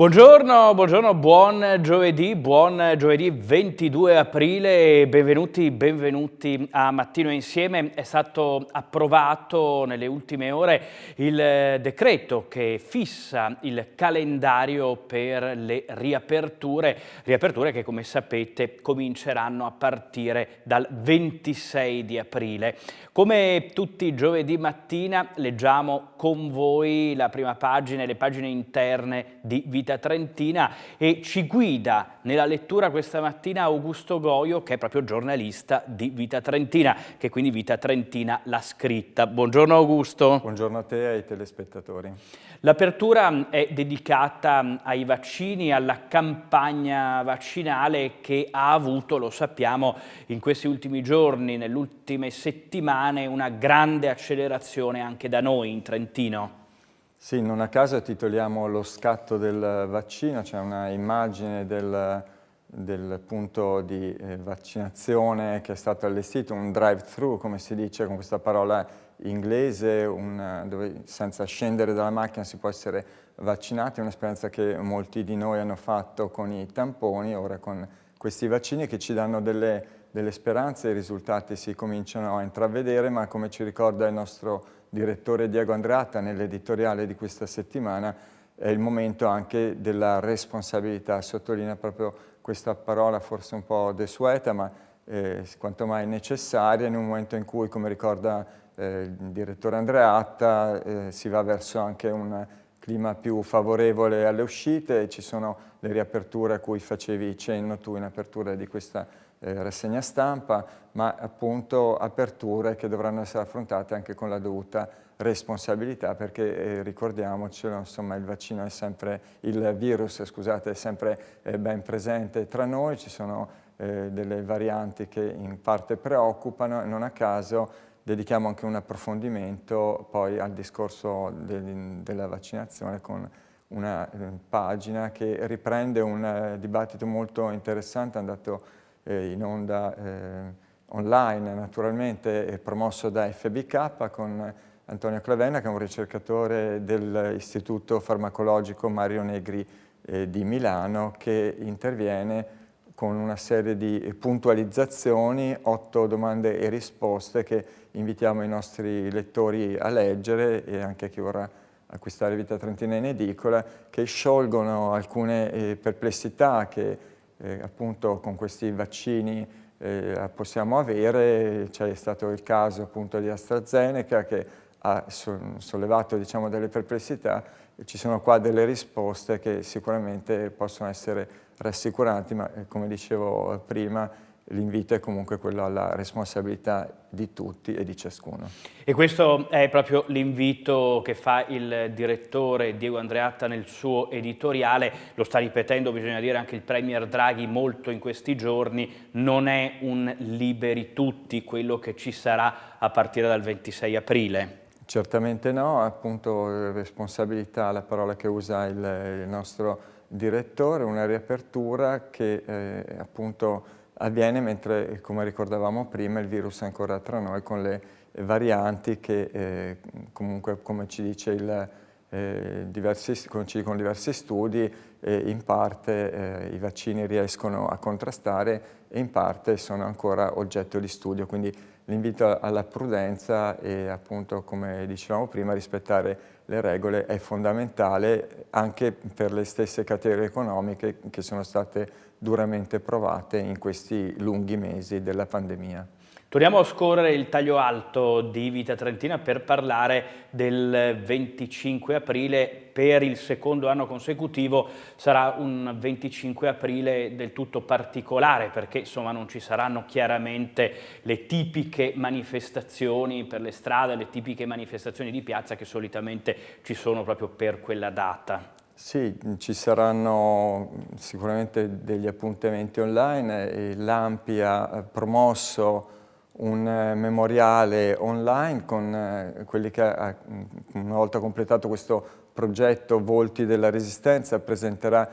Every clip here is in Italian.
Buongiorno, buongiorno, buon giovedì, buon giovedì 22 aprile, benvenuti, benvenuti a Mattino Insieme. È stato approvato nelle ultime ore il decreto che fissa il calendario per le riaperture, riaperture che come sapete cominceranno a partire dal 26 di aprile. Come tutti i giovedì mattina leggiamo con voi la prima pagina e le pagine interne di Vita Trentina e ci guida nella lettura questa mattina Augusto Goio che è proprio giornalista di Vita Trentina, che quindi Vita Trentina l'ha scritta. Buongiorno Augusto. Buongiorno a te e ai telespettatori. L'apertura è dedicata ai vaccini, alla campagna vaccinale che ha avuto, lo sappiamo, in questi ultimi giorni, nelle ultime settimane, una grande accelerazione anche da noi in Trentino. Sì, non a caso titoliamo lo scatto del vaccino, c'è una immagine del, del punto di eh, vaccinazione che è stato allestito, un drive-thru come si dice con questa parola inglese, un, dove senza scendere dalla macchina si può essere vaccinati, è un'esperienza che molti di noi hanno fatto con i tamponi, ora con questi vaccini che ci danno delle, delle speranze, i risultati si cominciano a intravedere, ma come ci ricorda il nostro direttore Diego Andreatta nell'editoriale di questa settimana, è il momento anche della responsabilità, sottolinea proprio questa parola forse un po' desueta, ma eh, quanto mai necessaria in un momento in cui, come ricorda eh, il direttore Andreatta, eh, si va verso anche un clima più favorevole alle uscite, ci sono le riaperture a cui facevi cenno tu in apertura di questa eh, rassegna stampa, ma appunto aperture che dovranno essere affrontate anche con la dovuta responsabilità perché eh, ricordiamocelo, insomma il vaccino è sempre, il virus scusate, è sempre eh, ben presente tra noi, ci sono eh, delle varianti che in parte preoccupano e non a caso dedichiamo anche un approfondimento poi al discorso de della vaccinazione con una eh, pagina che riprende un eh, dibattito molto interessante andato eh, in onda eh, online naturalmente promosso da FBK con Antonio Clavenna che è un ricercatore dell'Istituto Farmacologico Mario Negri eh, di Milano che interviene con una serie di puntualizzazioni, otto domande e risposte che invitiamo i nostri lettori a leggere e anche chi vorrà acquistare Vita Trentina in edicola, che sciolgono alcune eh, perplessità che eh, appunto con questi vaccini eh, possiamo avere, c'è stato il caso appunto di AstraZeneca che ha sollevato diciamo, delle perplessità, ci sono qua delle risposte che sicuramente possono essere rassicuranti, ma eh, come dicevo prima l'invito è comunque quello alla responsabilità di tutti e di ciascuno. E questo è proprio l'invito che fa il direttore Diego Andreatta nel suo editoriale, lo sta ripetendo, bisogna dire anche il Premier Draghi molto in questi giorni, non è un liberi tutti quello che ci sarà a partire dal 26 aprile. Certamente no, appunto responsabilità, la parola che usa il, il nostro direttore, una riapertura che eh, appunto avviene mentre, come ricordavamo prima, il virus è ancora tra noi con le varianti che eh, comunque, come ci dice il, eh, diversi, con diversi studi, eh, in parte eh, i vaccini riescono a contrastare e in parte sono ancora oggetto di studio. Quindi l'invito alla prudenza e appunto, come dicevamo prima, rispettare le regole è fondamentale anche per le stesse categorie economiche che sono state duramente provate in questi lunghi mesi della pandemia. Torniamo a scorrere il taglio alto di Vita Trentina per parlare del 25 aprile. Per il secondo anno consecutivo sarà un 25 aprile del tutto particolare perché insomma non ci saranno chiaramente le tipiche manifestazioni per le strade, le tipiche manifestazioni di piazza che solitamente ci sono proprio per quella data. Sì, ci saranno sicuramente degli appuntamenti online. L'AMPI ha promosso un eh, memoriale online con eh, quelli che una volta completato questo progetto Volti della Resistenza presenterà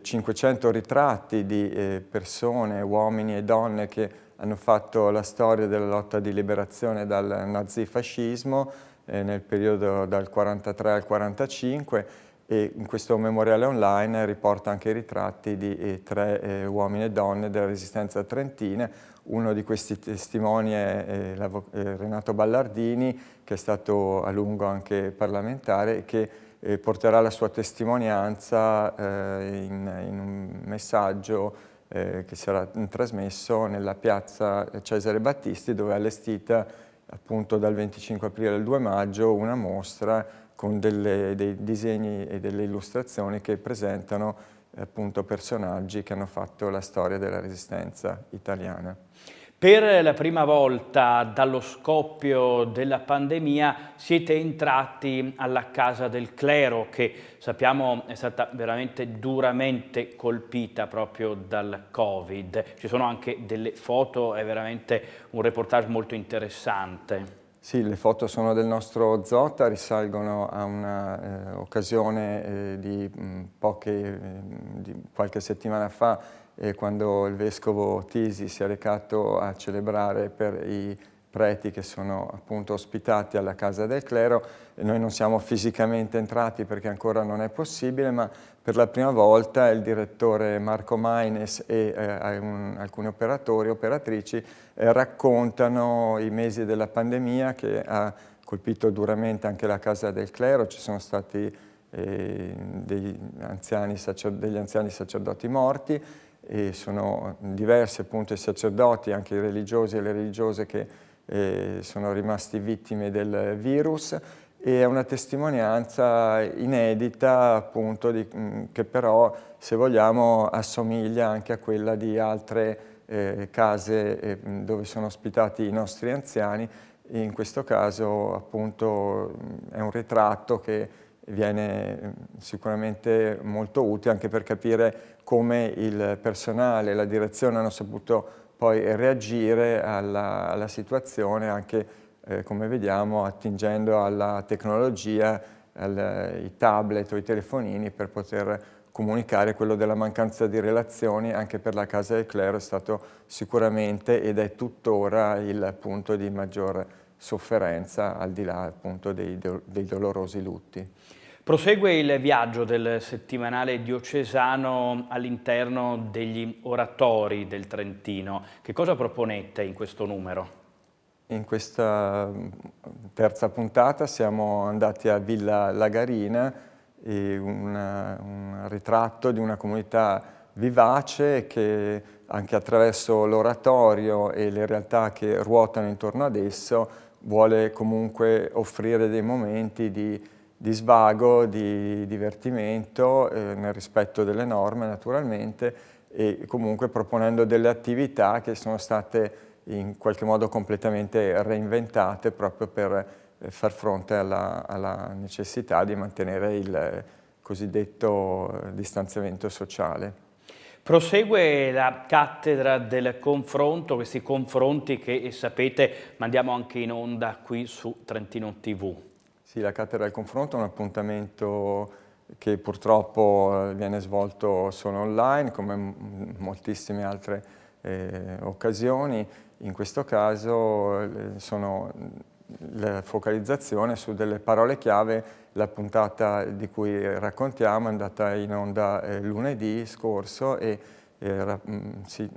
500 eh, ritratti di persone, uomini e donne che hanno fatto la storia della lotta di liberazione dal nazifascismo nel periodo dal 43 al 45 e in questo memoriale online riporta anche i ritratti di eh, tre eh, uomini e donne della resistenza trentina. Uno di questi testimoni è eh, eh Renato Ballardini, che è stato a lungo anche parlamentare e che eh, porterà la sua testimonianza eh, in, un messaggio che sarà trasmesso nella piazza Cesare Battisti, dove è allestita appunto dal 25 aprile al 2 maggio una mostra con delle, dei disegni e delle illustrazioni che presentano appunto personaggi che hanno fatto la storia della resistenza italiana. Per la prima volta dallo scoppio della pandemia siete entrati alla Casa del Clero che sappiamo è stata veramente duramente colpita proprio dal Covid. Ci sono anche delle foto, è veramente un reportage molto interessante. Sì, le foto sono del nostro Zotta, risalgono a un'occasione eh, eh, di, eh, di qualche settimana fa eh, quando il vescovo Tisi si è recato a celebrare per i preti che sono appunto ospitati alla Casa del Clero. E noi non siamo fisicamente entrati perché ancora non è possibile, ma per la prima volta il direttore Marco Maines e eh, un, alcuni operatori e operatrici eh, raccontano i mesi della pandemia che ha colpito duramente anche la Casa del Clero, ci sono stati eh, degli, anziani degli anziani sacerdoti morti e sono diversi appunto i sacerdoti, anche i religiosi e le religiose che sono rimasti vittime del virus e è una testimonianza inedita appunto di, mm, che però se vogliamo assomiglia anche a quella di altre eh, case eh, dove sono ospitati i nostri anziani. In questo caso appunto è un ritratto che viene mm, sicuramente molto utile anche per capire come il personale e la direzione hanno saputo poi reagire alla, alla situazione anche, eh, come vediamo, attingendo alla tecnologia, ai tablet o ai telefonini per poter comunicare quello della mancanza di relazioni anche per la Casa del Clero è stato sicuramente ed è tuttora il punto di maggior sofferenza al di là appunto dei, dei dolorosi lutti. Prosegue il viaggio del settimanale diocesano all'interno degli oratori del Trentino. Che cosa proponete in questo numero? In questa mm, terza puntata siamo andati a Villa Lagarina, una, un ritratto di una comunità vivace che anche attraverso l'oratorio e le realtà che ruotano intorno ad esso vuole comunque offrire dei momenti di di svago, di divertimento, eh, nel rispetto delle norme naturalmente e comunque proponendo delle attività che sono state in qualche modo completamente reinventate proprio per eh, far fronte alla, alla necessità di mantenere il cosiddetto eh, distanziamento sociale. Prosegue la cattedra del confronto, questi confronti che sapete mandiamo anche in onda qui su Trentino TV. Sì, la cattedra del confronto è un appuntamento che purtroppo eh, viene svolto solo online, come moltissime altre eh, occasioni. In questo caso eh, sono la focalizzazione su delle parole chiave, la puntata di cui raccontiamo è andata in onda eh, lunedì scorso e eh, si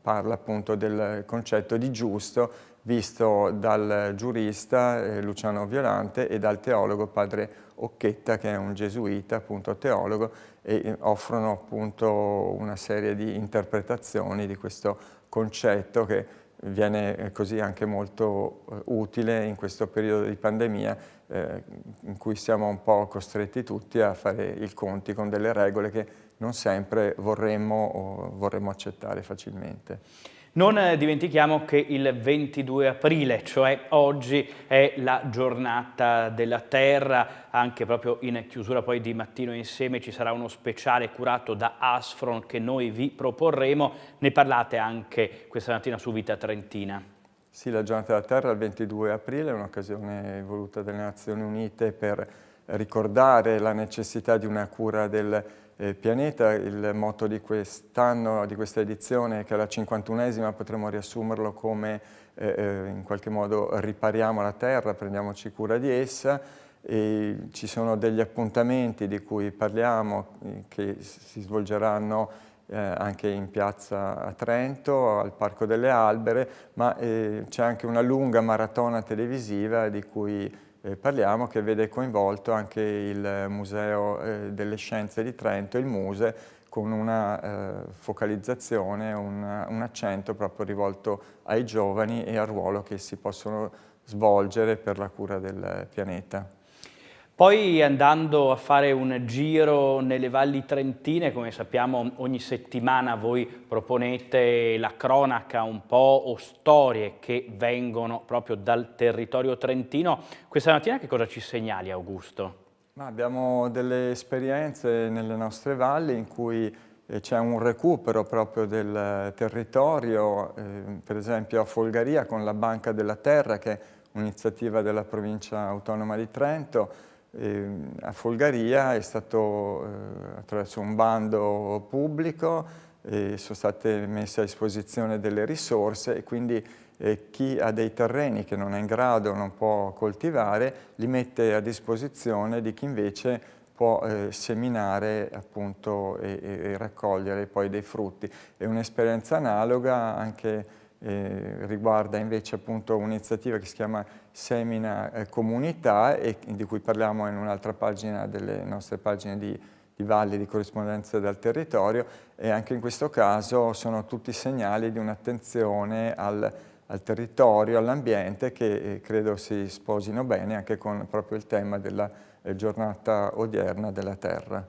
parla appunto del concetto di giusto visto dal giurista eh, Luciano Violante e dal teologo padre Occhetta che è un gesuita, appunto teologo, e eh, offrono appunto una serie di interpretazioni di questo concetto che viene eh, così anche molto eh, utile in questo periodo di pandemia eh, in cui siamo un po' costretti tutti a fare il conti con delle regole che non sempre vorremmo, vorremmo accettare facilmente. Non eh, dimentichiamo che il 22 aprile, cioè oggi, è la giornata della terra, anche proprio in chiusura poi di Mattino Insieme ci sarà uno speciale curato da Asfron che noi vi proporremo. Ne parlate anche questa mattina su Vita Trentina. Sì, la giornata della terra il 22 aprile è un'occasione voluta dalle Nazioni Unite per ricordare la necessità di una cura del pianeta. Il motto di quest'anno, di questa edizione, che è la 51esima, potremmo riassumerlo come eh, eh, in qualche modo ripariamo la Terra, prendiamoci cura di essa e ci sono degli appuntamenti di cui parliamo eh, che si svolgeranno eh, anche in piazza a Trento, al Parco delle Albere, ma eh, c'è anche una lunga maratona televisiva di cui eh, parliamo che vede coinvolto anche il Museo eh, delle Scienze di Trento, il Muse, con una eh, focalizzazione, una, un accento proprio rivolto ai giovani e al ruolo che si possono svolgere per la cura del pianeta. Poi andando a fare un giro nelle valli trentine, come sappiamo ogni settimana voi proponete la cronaca un po' o storie che vengono proprio dal territorio trentino. Questa mattina che cosa ci segnali Augusto? Ma abbiamo delle esperienze nelle nostre valli in cui eh, c'è un recupero proprio del territorio, eh, per esempio a Folgaria con la Banca della Terra che è un'iniziativa della provincia autonoma di Trento, eh, a Folgaria è stato eh, attraverso un bando pubblico, eh, sono state messe a disposizione delle risorse e quindi eh, chi ha dei terreni che non è in grado, non può coltivare, li mette a disposizione di chi invece può eh, seminare appunto e, e, raccogliere poi dei frutti. È un'esperienza analoga anche eh, riguarda invece appunto un'iniziativa che si chiama Semina eh, Comunità e di cui parliamo in un'altra pagina delle nostre pagine di, di valli di corrispondenza dal territorio e anche in questo caso sono tutti segnali di un'attenzione al al territorio, all'ambiente che eh, credo si sposino bene anche con proprio il tema della eh, giornata odierna della terra.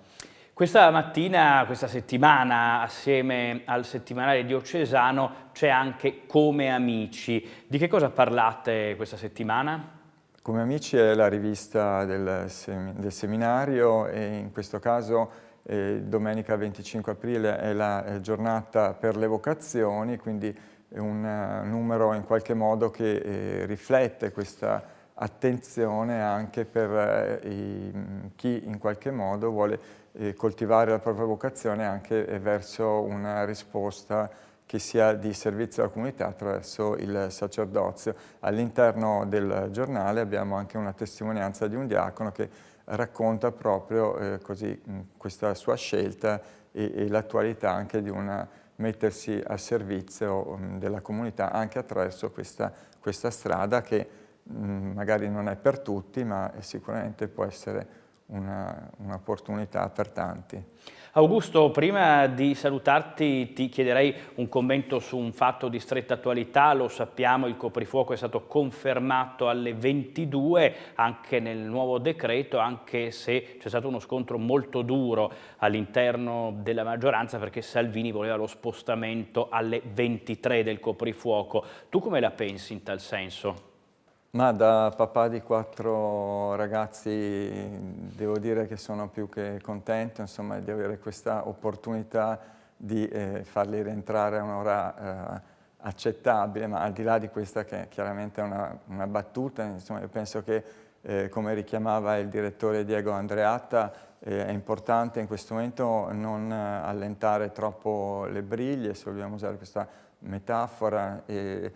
Questa mattina, questa settimana, assieme al settimanale diocesano, c'è anche Come Amici. Di che cosa parlate questa settimana? Come Amici è la rivista del, sem del seminario e in questo caso eh, domenica 25 aprile è la eh, giornata per le vocazioni, quindi è un uh, numero in qualche modo che eh, riflette questa attenzione anche per eh, i, chi in qualche modo vuole coltivare la propria vocazione anche eh, verso una risposta che sia di servizio alla comunità attraverso il sacerdozio. All'interno del giornale abbiamo anche una testimonianza di un diacono che racconta proprio eh, così, questa sua scelta e, e l'attualità anche di una mettersi a servizio della comunità anche attraverso questa, questa strada che magari non è per tutti ma sicuramente può essere un'opportunità un per tanti. Augusto, prima di salutarti ti chiederei un commento su un fatto di stretta attualità, lo sappiamo il coprifuoco è stato confermato alle 22 anche nel nuovo decreto, anche se c'è stato uno scontro molto duro all'interno della maggioranza perché Salvini voleva lo spostamento alle 23 del coprifuoco. Tu come la pensi in tal senso? Ma da papà di quattro ragazzi devo dire che sono più che contento insomma, di avere questa opportunità di eh, farli rientrare a un'ora eh, accettabile, ma al di là di questa che chiaramente è una, una battuta, insomma, io penso che eh, come richiamava il direttore Diego Andreatta, eh, è importante in questo momento non allentare troppo le briglie, se vogliamo usare questa metafora, e,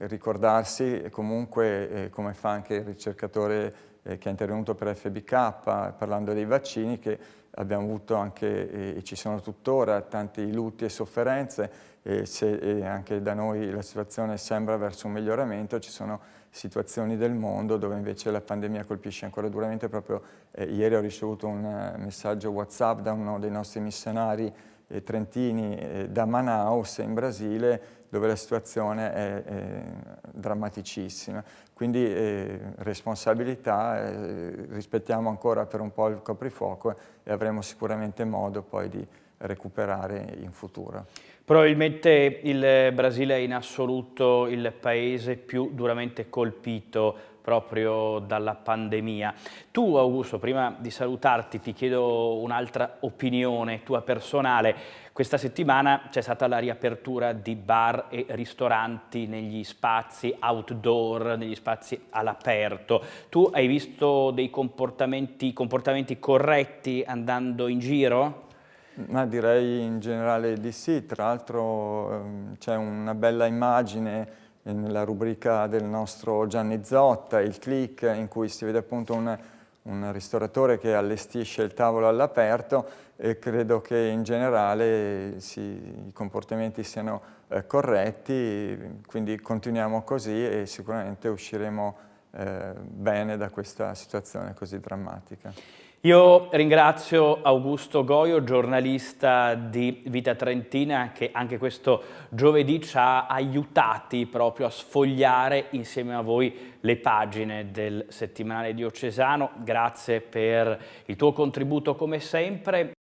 ricordarsi comunque, eh, come fa anche il ricercatore eh, che è intervenuto per FBK, parlando dei vaccini, che abbiamo avuto anche, eh, e ci sono tuttora, tanti lutti e sofferenze, e se e anche da noi la situazione sembra verso un miglioramento, ci sono situazioni del mondo dove invece la pandemia colpisce ancora duramente. Proprio eh, ieri ho ricevuto un messaggio WhatsApp da uno dei nostri missionari trentini da Manaus in Brasile dove la situazione è, è drammaticissima. Quindi eh, responsabilità, eh, rispettiamo ancora per un po' il coprifuoco e avremo sicuramente modo poi di recuperare in futuro. Probabilmente il Brasile è in assoluto il paese più duramente colpito proprio dalla pandemia. Tu Augusto, prima di salutarti ti chiedo un'altra opinione tua personale. Questa settimana c'è stata la riapertura di bar e ristoranti negli spazi outdoor, negli spazi all'aperto. Tu hai visto dei comportamenti, comportamenti corretti andando in giro? Ma direi in generale di sì, tra l'altro ehm, c'è una bella immagine nella rubrica del nostro Gianni Zotta, il click, in cui si vede appunto un un ristoratore che allestisce il tavolo all'aperto e credo che in generale si, i comportamenti siano eh, corretti, quindi continuiamo così e sicuramente usciremo eh, bene da questa situazione così drammatica. Io ringrazio Augusto Goio, giornalista di Vita Trentina, che anche questo giovedì ci ha aiutati proprio a sfogliare insieme a voi le pagine del settimanale diocesano. Grazie per il tuo contributo come sempre.